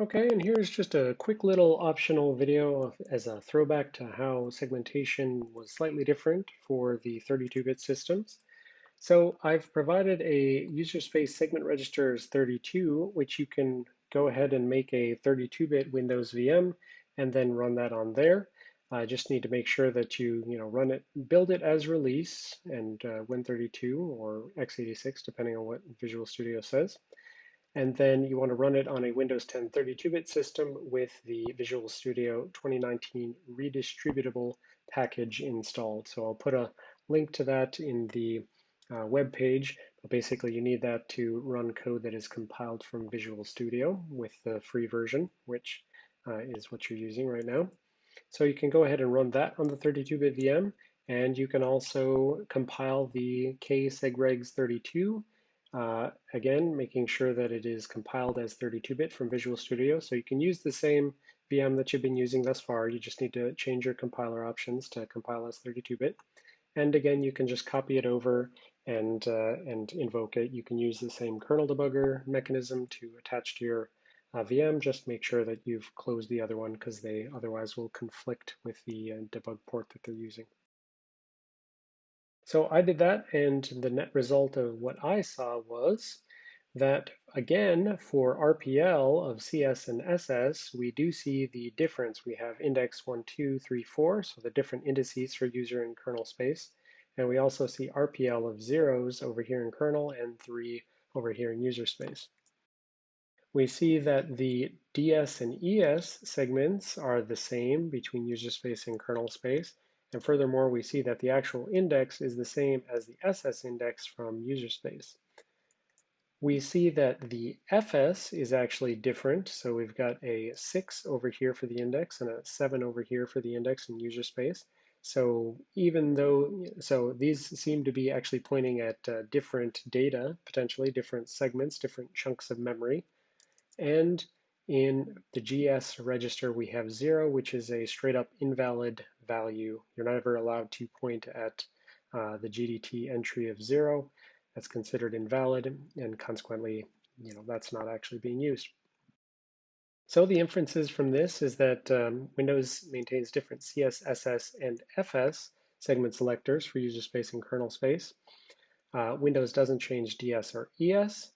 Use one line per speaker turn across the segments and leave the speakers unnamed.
Okay, and here's just a quick little optional video of, as a throwback to how segmentation was slightly different for the 32-bit systems. So I've provided a user space segment registers 32, which you can go ahead and make a 32-bit Windows VM and then run that on there. I just need to make sure that you, you know, run it, build it as release and uh, Win32 or x86, depending on what Visual Studio says. And then you want to run it on a Windows 10 32-bit system with the Visual Studio 2019 redistributable package installed. So I'll put a link to that in the uh, web page. But basically, you need that to run code that is compiled from Visual Studio with the free version, which uh, is what you're using right now. So you can go ahead and run that on the 32-bit VM, and you can also compile the ksegregs32 uh, again, making sure that it is compiled as 32-bit from Visual Studio. So you can use the same VM that you've been using thus far. You just need to change your compiler options to compile as 32-bit. And again, you can just copy it over and, uh, and invoke it. You can use the same kernel debugger mechanism to attach to your uh, VM. Just make sure that you've closed the other one because they otherwise will conflict with the uh, debug port that they're using. So I did that, and the net result of what I saw was that, again, for RPL of CS and SS, we do see the difference. We have index 1, 2, 3, 4, so the different indices for user and kernel space. And we also see RPL of zeros over here in kernel and 3 over here in user space. We see that the DS and ES segments are the same between user space and kernel space, and furthermore, we see that the actual index is the same as the SS index from user space. We see that the FS is actually different. So we've got a 6 over here for the index and a 7 over here for the index in user space. So even though, so these seem to be actually pointing at uh, different data, potentially different segments, different chunks of memory. And in the GS register, we have 0, which is a straight up invalid value. You're never allowed to point at uh, the GDT entry of zero. That's considered invalid, and consequently, you know, that's not actually being used. So the inferences from this is that um, Windows maintains different CSSS and FS segment selectors for user space and kernel space. Uh, Windows doesn't change DS or ES.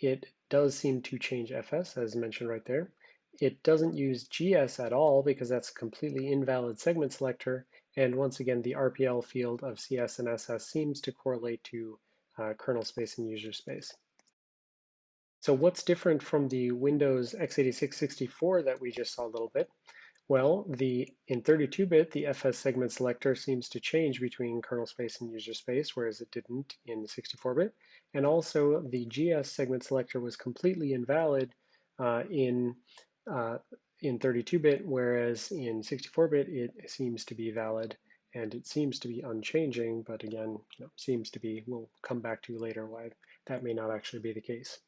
It does seem to change FS, as mentioned right there. It doesn't use GS at all because that's a completely invalid segment selector. And once again, the RPL field of CS and SS seems to correlate to uh, kernel space and user space. So what's different from the Windows x86 64 that we just saw a little bit? Well, the in 32-bit, the FS segment selector seems to change between kernel space and user space, whereas it didn't in 64-bit. And also, the GS segment selector was completely invalid uh, in uh, in 32-bit, whereas in 64-bit it seems to be valid and it seems to be unchanging, but again, you know, seems to be, we'll come back to later why that may not actually be the case.